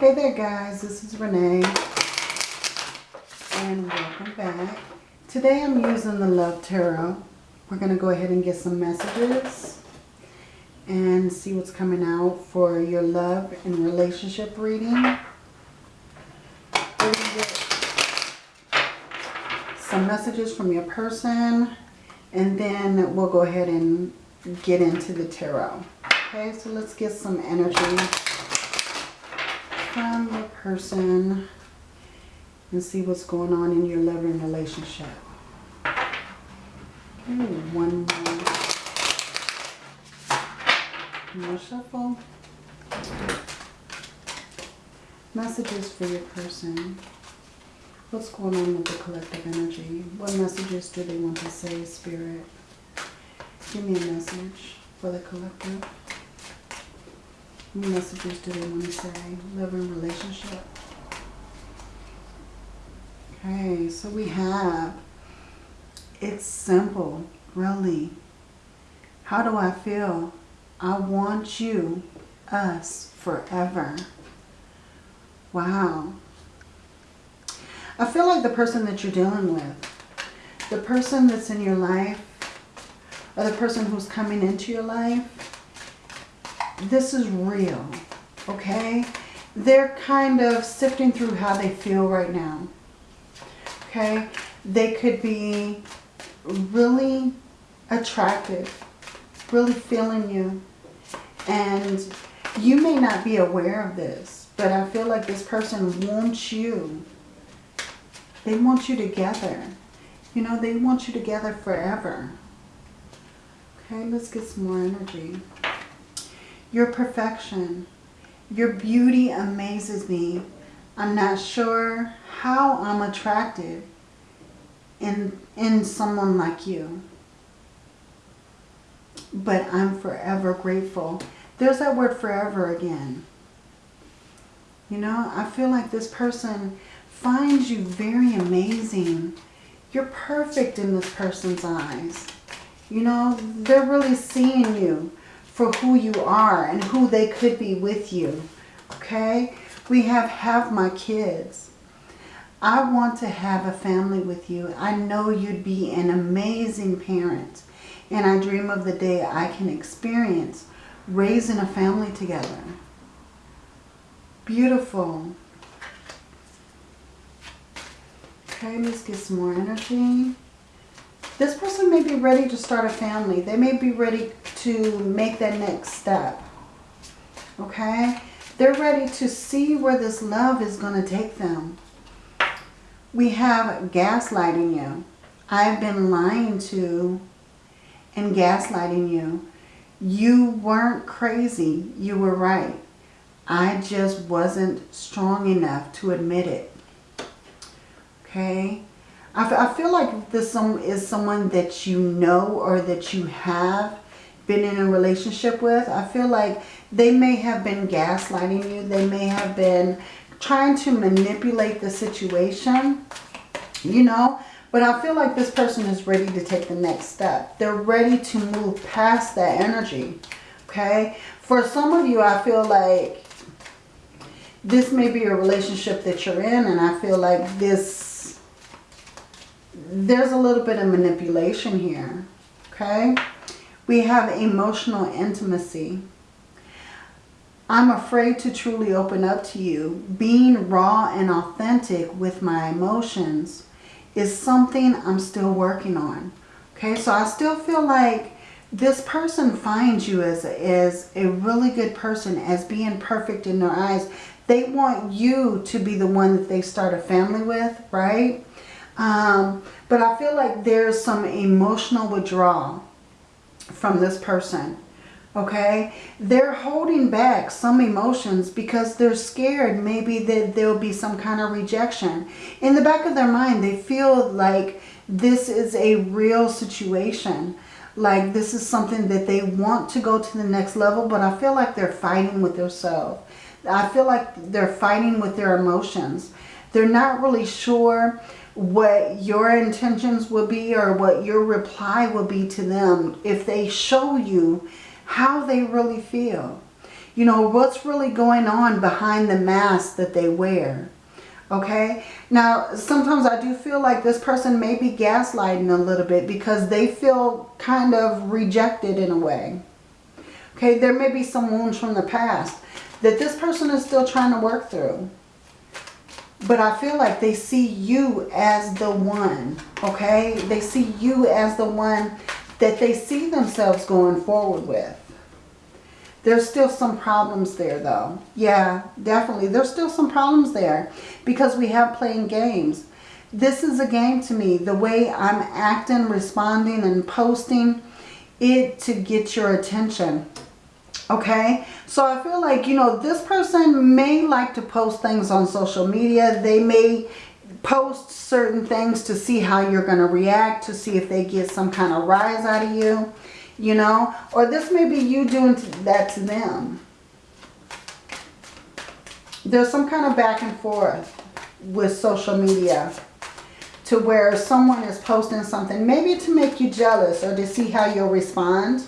Hey there guys, this is Renee and welcome back. Today I'm using the Love Tarot. We're going to go ahead and get some messages and see what's coming out for your love and relationship reading. some messages from your person and then we'll go ahead and get into the tarot. Okay, so let's get some energy person and see what's going on in your loving relationship. Okay, one more. More shuffle. Messages for your person. What's going on with the collective energy? What messages do they want to say, Spirit? Give me a message for the collective. What messages do they want to say? Love and relationship. Okay, so we have, it's simple, really. How do I feel? I want you, us, forever. Wow. I feel like the person that you're dealing with, the person that's in your life, or the person who's coming into your life, this is real, okay? They're kind of sifting through how they feel right now, okay? They could be really attractive, really feeling you, and you may not be aware of this, but I feel like this person wants you. They want you together. You know, they want you together forever. Okay, let's get some more energy. Your perfection. Your beauty amazes me. I'm not sure how I'm attracted in, in someone like you. But I'm forever grateful. There's that word forever again. You know, I feel like this person finds you very amazing. You're perfect in this person's eyes. You know, they're really seeing you for who you are and who they could be with you. Okay? We have have my kids. I want to have a family with you. I know you'd be an amazing parent. And I dream of the day I can experience raising a family together. Beautiful. Okay, let's get some more energy. This person may be ready to start a family. They may be ready to make that next step. Okay? They're ready to see where this love is going to take them. We have gaslighting you. I've been lying to and gaslighting you. You weren't crazy. You were right. I just wasn't strong enough to admit it. Okay? I, feel like this is someone that you know or that you have been in a relationship with. I feel like they may have been gaslighting you. They may have been trying to manipulate the situation, you know. But I feel like this person is ready to take the next step. They're ready to move past that energy, okay? For some of you, I feel like this may be a relationship that you're in and I feel like this there's a little bit of manipulation here. Okay. We have emotional intimacy. I'm afraid to truly open up to you. Being raw and authentic with my emotions is something I'm still working on. Okay, so I still feel like this person finds you as, as a really good person, as being perfect in their eyes. They want you to be the one that they start a family with, right? Um, but I feel like there's some emotional withdrawal from this person. Okay? They're holding back some emotions because they're scared maybe that there'll be some kind of rejection. In the back of their mind, they feel like this is a real situation. Like this is something that they want to go to the next level, but I feel like they're fighting with themselves. I feel like they're fighting with their emotions. They're not really sure what your intentions will be or what your reply will be to them if they show you how they really feel. You know, what's really going on behind the mask that they wear? Okay. Now, sometimes I do feel like this person may be gaslighting a little bit because they feel kind of rejected in a way. Okay. There may be some wounds from the past that this person is still trying to work through. But I feel like they see you as the one. Okay. They see you as the one that they see themselves going forward with. There's still some problems there though. Yeah, definitely. There's still some problems there because we have playing games. This is a game to me. The way I'm acting, responding, and posting it to get your attention. Okay, so I feel like, you know, this person may like to post things on social media. They may post certain things to see how you're going to react, to see if they get some kind of rise out of you you know, or this may be you doing that to them. There's some kind of back and forth with social media to where someone is posting something, maybe to make you jealous or to see how you'll respond.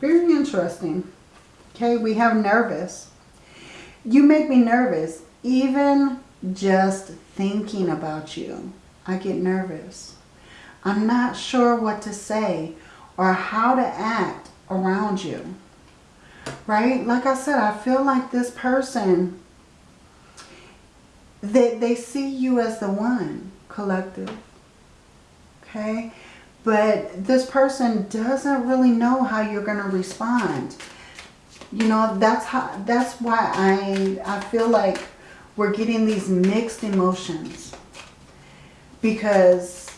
Very interesting. Okay, we have nervous. You make me nervous, even just thinking about you. I get nervous. I'm not sure what to say or how to act around you. Right? Like I said, I feel like this person, they, they see you as the one, collective. Okay? But this person doesn't really know how you're going to respond. You know, that's how that's why I I feel like we're getting these mixed emotions. Because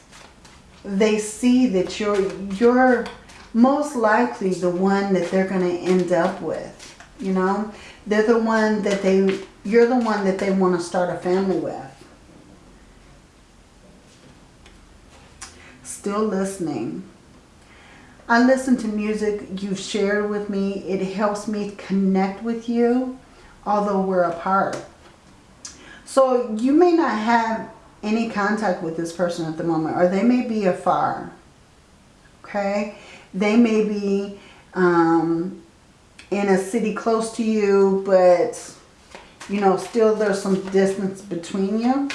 they see that you're you're most likely the one that they're going to end up with you know? They're the one that they you're the one that they want to start a family with still listening I listen to music you've shared with me it helps me connect with you although we're apart so you may not have any contact with this person at the moment or they may be afar. Okay? They may be um, in a city close to you but you know still there's some distance between you.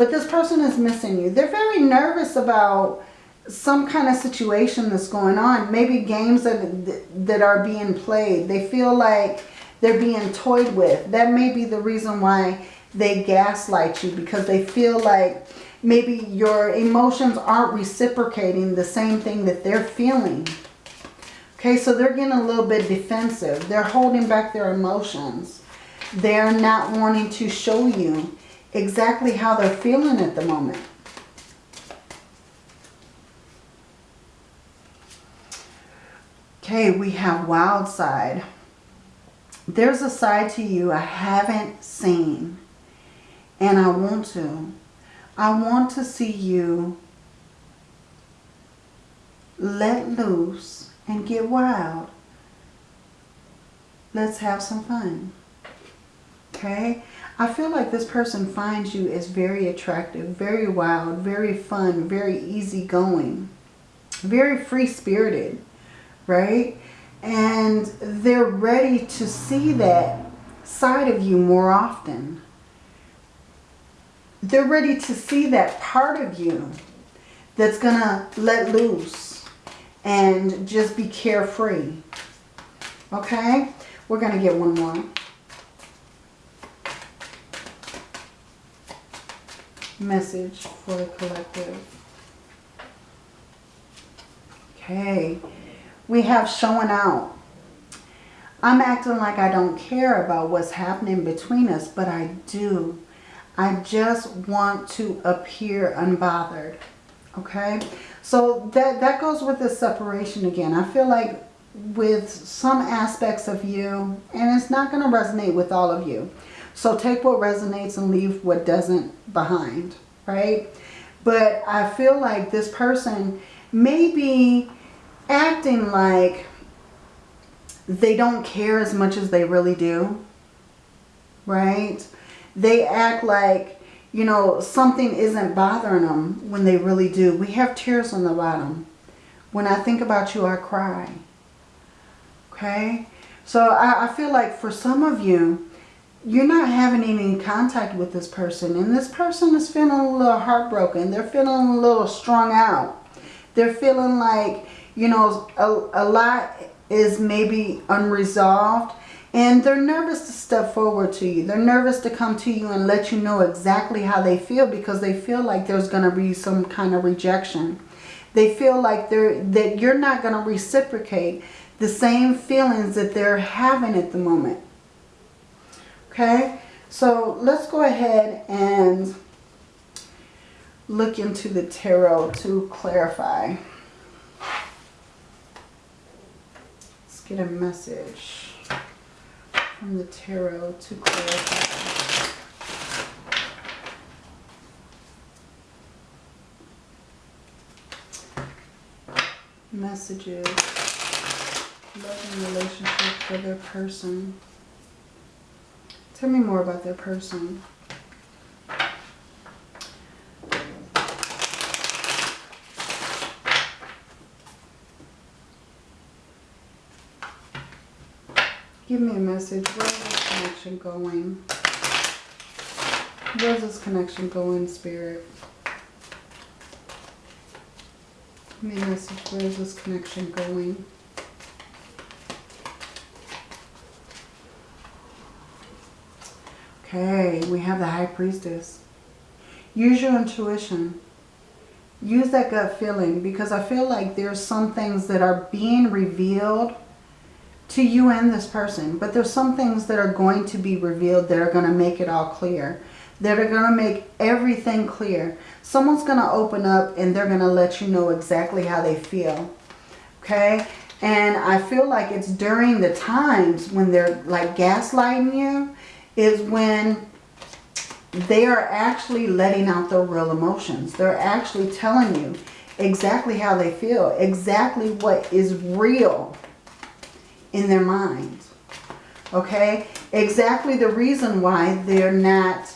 But this person is missing you. They're very nervous about some kind of situation that's going on. Maybe games that, that are being played. They feel like they're being toyed with. That may be the reason why they gaslight you because they feel like maybe your emotions aren't reciprocating the same thing that they're feeling. Okay, so they're getting a little bit defensive. They're holding back their emotions. They're not wanting to show you exactly how they're feeling at the moment. Okay, we have wild side. There's a side to you I haven't seen. And I want to. I want to see you let loose and get wild. Let's have some fun. Okay? I feel like this person finds you as very attractive, very wild, very fun, very easygoing, very free-spirited, right? And they're ready to see that side of you more often they're ready to see that part of you that's going to let loose and just be carefree. Okay? We're going to get one more. Message for the collective. Okay. We have showing out. I'm acting like I don't care about what's happening between us, but I do. I just want to appear unbothered. Okay? So that, that goes with the separation again. I feel like with some aspects of you, and it's not going to resonate with all of you. So take what resonates and leave what doesn't behind. Right? But I feel like this person may be acting like they don't care as much as they really do. Right? they act like, you know, something isn't bothering them when they really do. We have tears on the bottom. When I think about you, I cry. Okay? So I, I feel like for some of you, you're not having any contact with this person. And this person is feeling a little heartbroken. They're feeling a little strung out. They're feeling like, you know, a, a lot is maybe unresolved. And they're nervous to step forward to you. They're nervous to come to you and let you know exactly how they feel because they feel like there's going to be some kind of rejection. They feel like they're that you're not going to reciprocate the same feelings that they're having at the moment. Okay, so let's go ahead and look into the tarot to clarify. Let's get a message from the tarot to clarify. Messages, love and relationship for their person. Tell me more about their person. Give me a message. Where's this connection going? Where's this connection going, Spirit? Give me a message. Where's this connection going? Okay, we have the High Priestess. Use your intuition. Use that gut feeling because I feel like there's some things that are being revealed to you and this person. But there's some things that are going to be revealed that are going to make it all clear. That are going to make everything clear. Someone's going to open up and they're going to let you know exactly how they feel. Okay? And I feel like it's during the times when they're like gaslighting you is when they are actually letting out their real emotions. They're actually telling you exactly how they feel, exactly what is real in their mind. Okay? Exactly the reason why they're not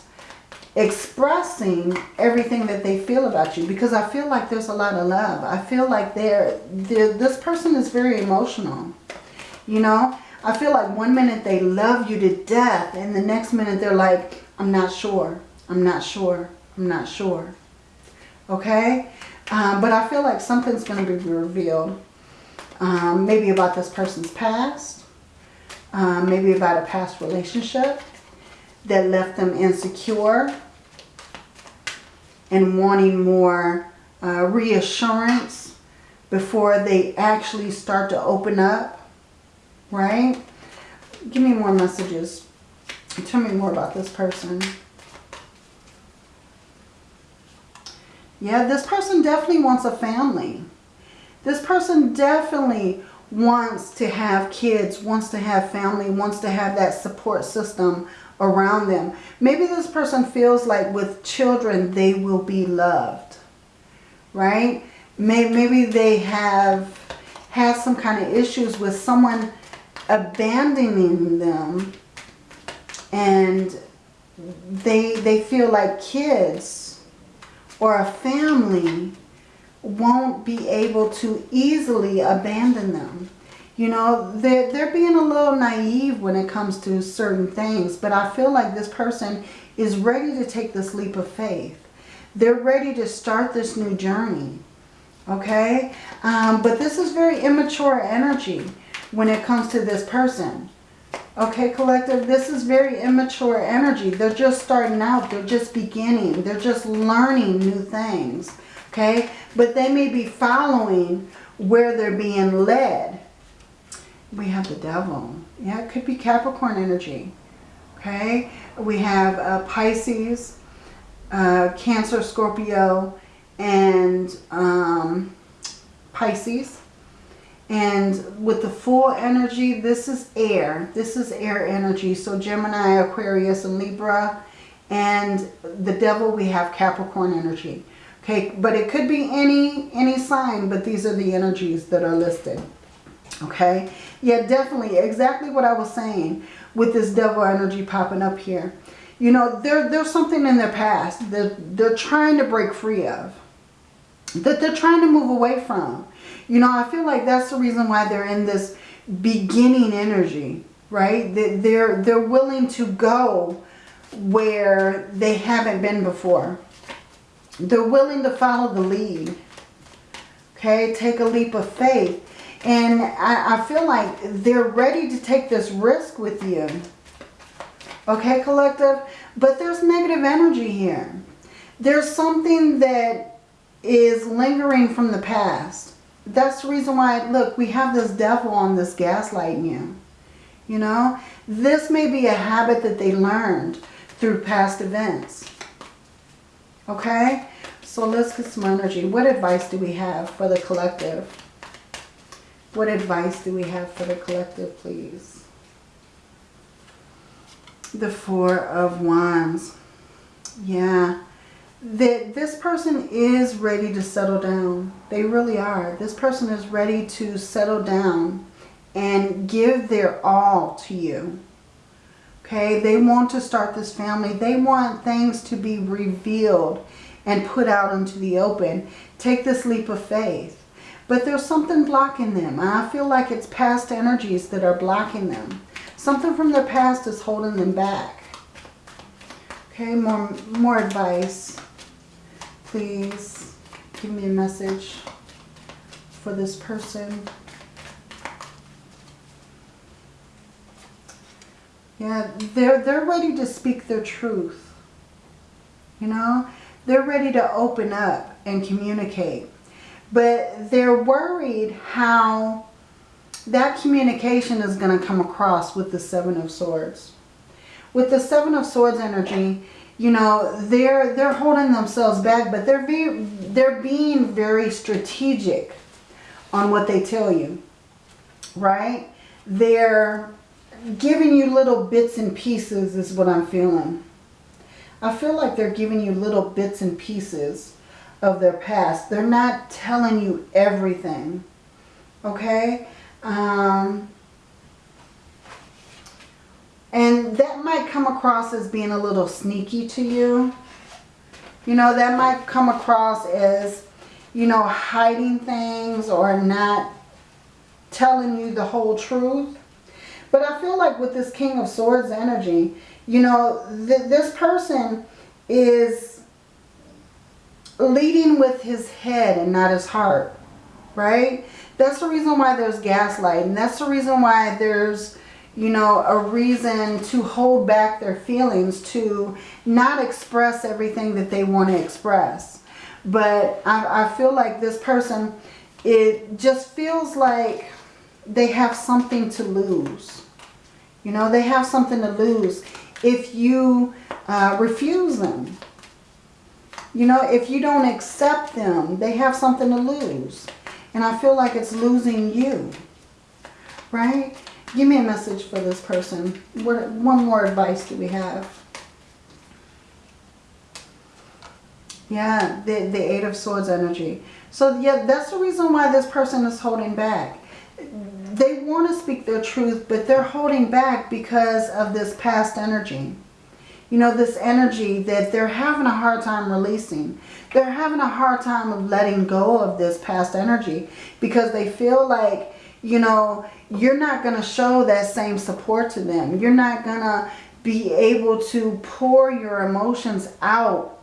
expressing everything that they feel about you because I feel like there's a lot of love. I feel like they're, they're this person is very emotional. You know, I feel like one minute they love you to death and the next minute they're like, I'm not sure. I'm not sure. I'm not sure. Okay? Um, but I feel like something's going to be revealed. Um, maybe about this person's past. Um, maybe about a past relationship that left them insecure and wanting more uh, reassurance before they actually start to open up right? Give me more messages. Tell me more about this person. Yeah, this person definitely wants a family. This person definitely wants to have kids, wants to have family, wants to have that support system around them. Maybe this person feels like with children they will be loved, right? Maybe they have had some kind of issues with someone abandoning them and they, they feel like kids or a family won't be able to easily abandon them. You know, they're, they're being a little naive when it comes to certain things, but I feel like this person is ready to take this leap of faith. They're ready to start this new journey, okay? Um, but this is very immature energy when it comes to this person. Okay, collective, this is very immature energy. They're just starting out. They're just beginning. They're just learning new things. Okay, but they may be following where they're being led. We have the devil. Yeah, it could be Capricorn energy. Okay, we have uh, Pisces, uh, Cancer, Scorpio, and um, Pisces. And with the full energy, this is air. This is air energy. So Gemini, Aquarius, and Libra. And the devil, we have Capricorn energy. Okay, but it could be any, any sign, but these are the energies that are listed. Okay, yeah, definitely, exactly what I was saying with this devil energy popping up here. You know, there, there's something in their past that they're trying to break free of. That they're trying to move away from. You know, I feel like that's the reason why they're in this beginning energy, right? They're, they're willing to go where they haven't been before. They're willing to follow the lead. Okay, take a leap of faith. And I, I feel like they're ready to take this risk with you. Okay, collective? But there's negative energy here. There's something that is lingering from the past. That's the reason why, look, we have this devil on this gaslighting you. You know, this may be a habit that they learned through past events. Okay, so let's get some energy. What advice do we have for the collective? What advice do we have for the collective, please? The Four of Wands. Yeah. That this person is ready to settle down. They really are. This person is ready to settle down and give their all to you. Okay, they want to start this family. They want things to be revealed and put out into the open. Take this leap of faith. But there's something blocking them. I feel like it's past energies that are blocking them. Something from their past is holding them back. Okay, more, more advice. Please give me a message for this person. Yeah, they're, they're ready to speak their truth. You know, they're ready to open up and communicate. But they're worried how that communication is going to come across with the Seven of Swords. With the Seven of Swords energy, you know, they're they're holding themselves back, but they're very, they're being very strategic on what they tell you. Right? They're giving you little bits and pieces is what I'm feeling. I feel like they're giving you little bits and pieces of their past. They're not telling you everything. Okay? Um, and that might come across as being a little sneaky to you. You know, that might come across as, you know, hiding things or not telling you the whole truth. But I feel like with this King of Swords energy, you know, th this person is leading with his head and not his heart, right? That's the reason why there's gaslighting. That's the reason why there's, you know, a reason to hold back their feelings, to not express everything that they want to express. But I, I feel like this person, it just feels like they have something to lose. You know, they have something to lose if you uh, refuse them. You know, if you don't accept them, they have something to lose. And I feel like it's losing you. Right? Give me a message for this person. What, one more advice do we have? Yeah, the, the Eight of Swords energy. So yeah, that's the reason why this person is holding back they want to speak their truth, but they're holding back because of this past energy. You know, this energy that they're having a hard time releasing. They're having a hard time of letting go of this past energy because they feel like, you know, you're not going to show that same support to them. You're not going to be able to pour your emotions out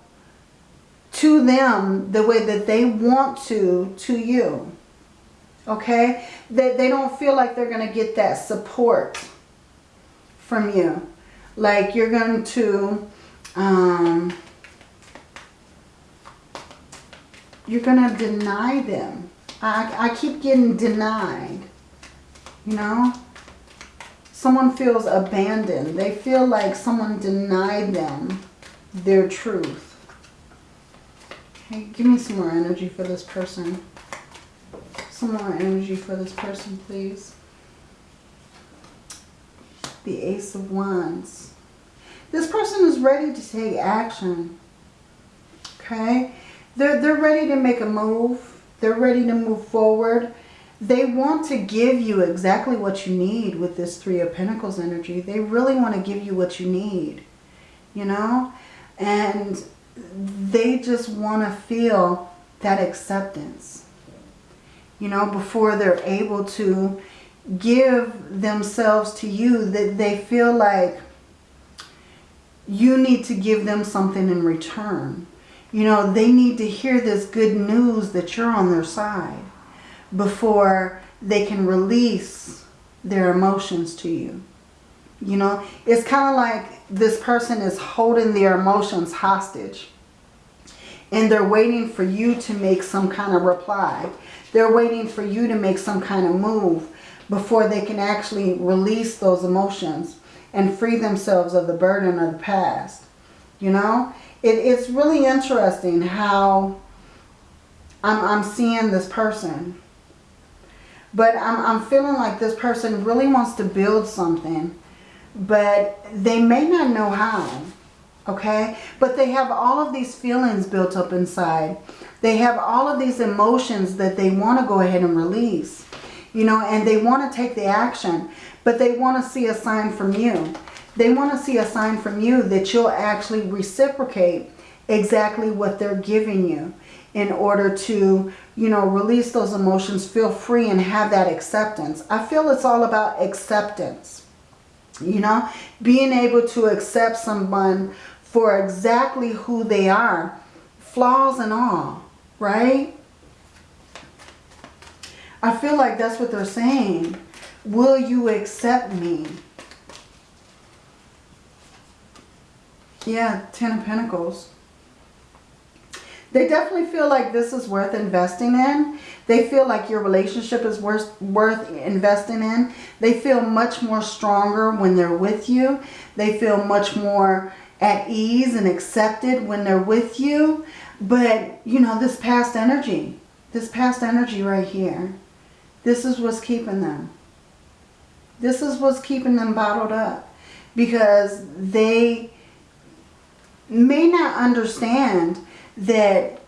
to them the way that they want to, to you okay? That they don't feel like they're going to get that support from you. Like you're going to, um, you're going to deny them. I, I keep getting denied, you know? Someone feels abandoned. They feel like someone denied them their truth. Okay, give me some more energy for this person some more energy for this person, please. The Ace of Wands. This person is ready to take action. Okay? They're, they're ready to make a move. They're ready to move forward. They want to give you exactly what you need with this Three of Pentacles energy. They really want to give you what you need. You know? And they just want to feel that acceptance you know, before they're able to give themselves to you that they feel like you need to give them something in return. You know, they need to hear this good news that you're on their side before they can release their emotions to you. You know, it's kind of like this person is holding their emotions hostage. And they're waiting for you to make some kind of reply. They're waiting for you to make some kind of move before they can actually release those emotions and free themselves of the burden of the past. You know, it, it's really interesting how I'm, I'm seeing this person. But I'm, I'm feeling like this person really wants to build something. But they may not know how. Okay? But they have all of these feelings built up inside. They have all of these emotions that they want to go ahead and release. You know, and they want to take the action. But they want to see a sign from you. They want to see a sign from you that you'll actually reciprocate exactly what they're giving you in order to, you know, release those emotions, feel free and have that acceptance. I feel it's all about acceptance. You know, being able to accept someone for exactly who they are, flaws and all, right? I feel like that's what they're saying. Will you accept me? Yeah, Ten of Pentacles. They definitely feel like this is worth investing in. They feel like your relationship is worth, worth investing in. They feel much more stronger when they're with you. They feel much more at ease and accepted when they're with you. But, you know, this past energy, this past energy right here, this is what's keeping them. This is what's keeping them bottled up. Because they may not understand that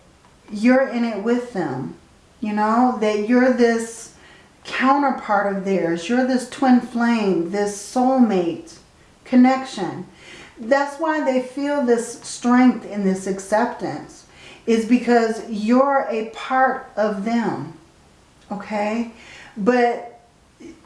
you're in it with them. You know, that you're this counterpart of theirs. You're this twin flame, this soulmate connection. That's why they feel this strength in this acceptance is because you're a part of them. Okay? But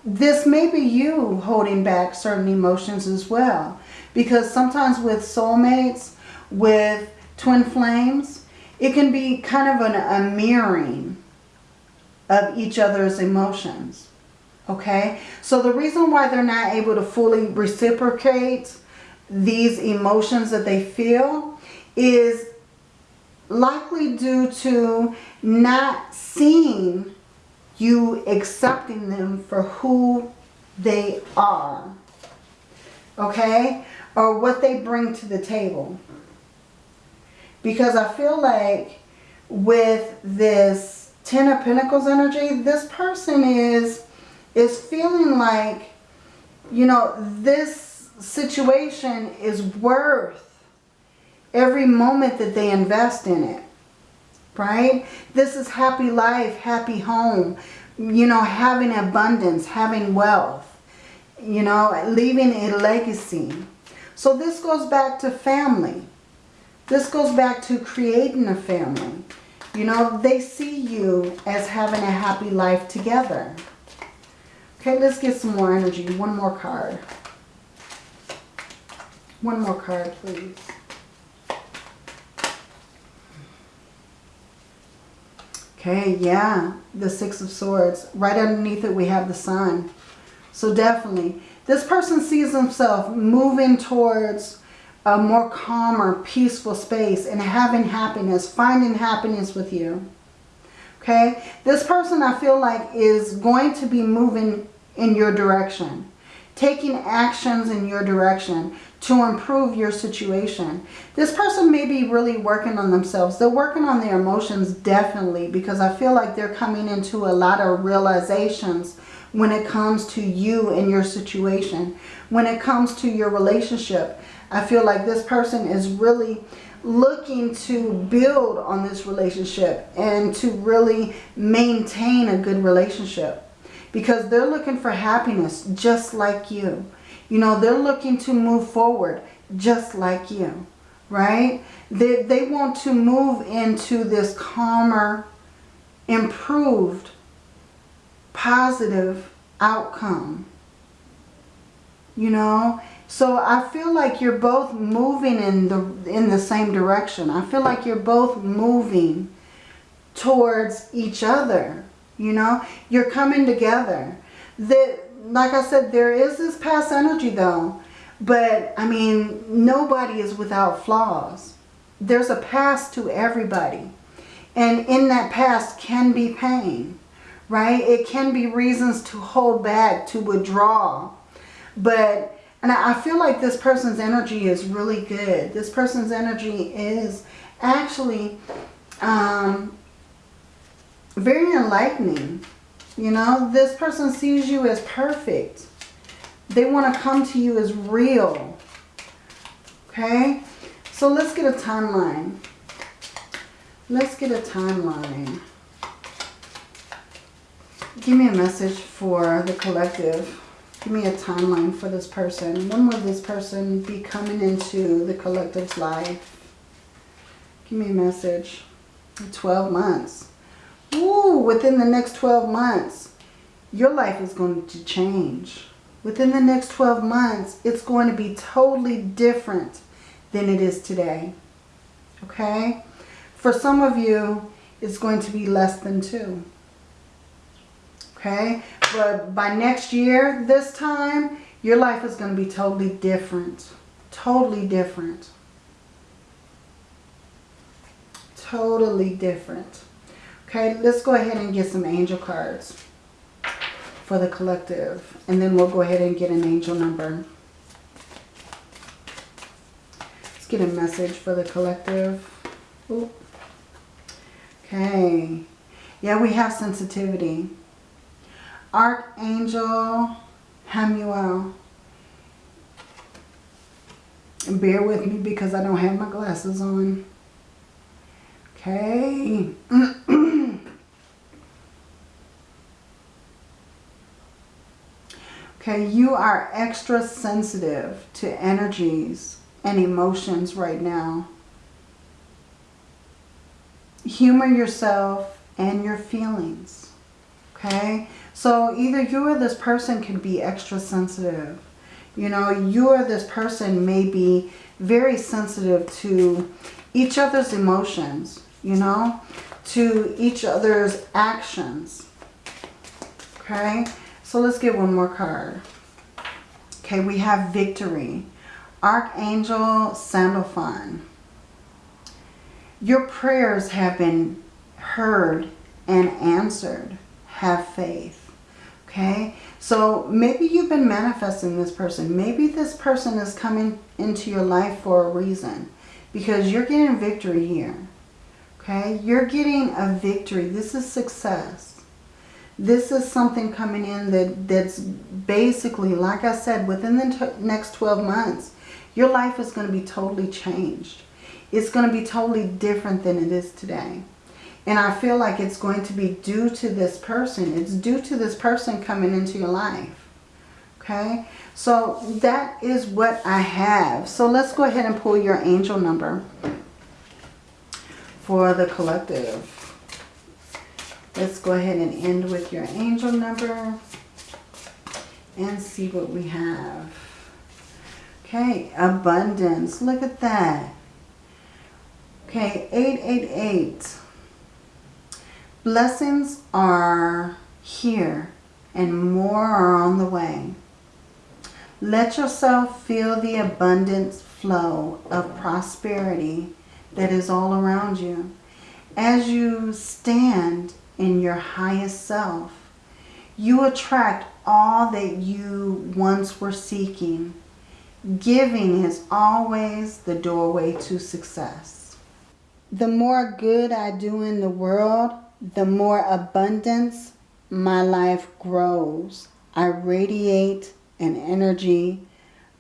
this may be you holding back certain emotions as well. Because sometimes with soulmates, with twin flames, it can be kind of an, a mirroring of each other's emotions. Okay? So the reason why they're not able to fully reciprocate these emotions that they feel is likely due to not seeing you accepting them for who they are. Okay? Or what they bring to the table. Because I feel like with this Ten of Pentacles energy, this person is, is feeling like, you know, this situation is worth every moment that they invest in it. Right? This is happy life, happy home, you know, having abundance, having wealth, you know, leaving a legacy. So this goes back to family. This goes back to creating a family. You know, they see you as having a happy life together. Okay, let's get some more energy. One more card. One more card, please. Okay, yeah, the Six of Swords. Right underneath it, we have the Sun. So definitely, this person sees himself moving towards a more calmer, peaceful space and having happiness, finding happiness with you. Okay? This person I feel like is going to be moving in your direction. Taking actions in your direction to improve your situation. This person may be really working on themselves. They're working on their emotions definitely because I feel like they're coming into a lot of realizations when it comes to you and your situation. When it comes to your relationship. I feel like this person is really looking to build on this relationship and to really maintain a good relationship because they're looking for happiness just like you. You know, they're looking to move forward just like you, right? They, they want to move into this calmer, improved positive outcome. You know, so I feel like you're both moving in the in the same direction. I feel like you're both moving towards each other. You know, you're coming together. That, like I said, there is this past energy though. But, I mean, nobody is without flaws. There's a past to everybody. And in that past can be pain, right? It can be reasons to hold back, to withdraw. But, and I feel like this person's energy is really good. This person's energy is actually um, very enlightening. You know, this person sees you as perfect. They want to come to you as real. Okay? So let's get a timeline. Let's get a timeline. Give me a message for the collective. Give me a timeline for this person. When will this person be coming into the collective's life? Give me a message. 12 months. Ooh, within the next 12 months, your life is going to change. Within the next 12 months, it's going to be totally different than it is today. Okay? For some of you, it's going to be less than two. Okay? But by next year, this time, your life is going to be totally different. Totally different. Totally different. Okay, let's go ahead and get some angel cards for the collective. And then we'll go ahead and get an angel number. Let's get a message for the collective. Ooh. Okay. Yeah, we have sensitivity. Archangel Hamuel. Bear with me because I don't have my glasses on. Okay. Okay, you are extra sensitive to energies and emotions right now. Humor yourself and your feelings. Okay, so either you or this person can be extra sensitive. You know, you or this person may be very sensitive to each other's emotions, you know, to each other's actions. Okay, so let's get one more card. Okay, we have victory. Archangel Sandalphon. Your prayers have been heard and answered. Have faith. Okay, so maybe you've been manifesting this person. Maybe this person is coming into your life for a reason. Because you're getting victory here. Okay, you're getting a victory. This is success. This is something coming in that, that's basically, like I said, within the next 12 months, your life is going to be totally changed. It's going to be totally different than it is today. And I feel like it's going to be due to this person. It's due to this person coming into your life. Okay? So that is what I have. So let's go ahead and pull your angel number for the collective. Let's go ahead and end with your angel number and see what we have. Okay, abundance. Look at that. Okay, 888. Blessings are here and more are on the way. Let yourself feel the abundance flow of prosperity that is all around you. As you stand in your highest self, you attract all that you once were seeking. Giving is always the doorway to success. The more good I do in the world, the more abundance my life grows. I radiate an energy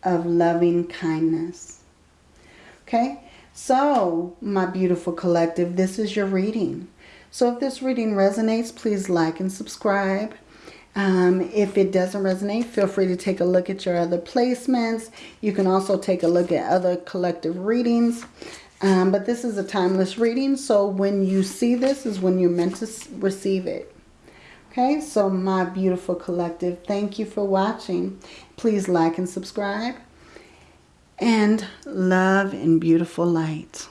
of loving kindness. Okay, so my beautiful collective, this is your reading. So if this reading resonates, please like and subscribe. Um, if it doesn't resonate, feel free to take a look at your other placements. You can also take a look at other collective readings. Um, but this is a timeless reading, so when you see this is when you're meant to receive it. Okay, so my beautiful collective, thank you for watching. Please like and subscribe. And love and beautiful light.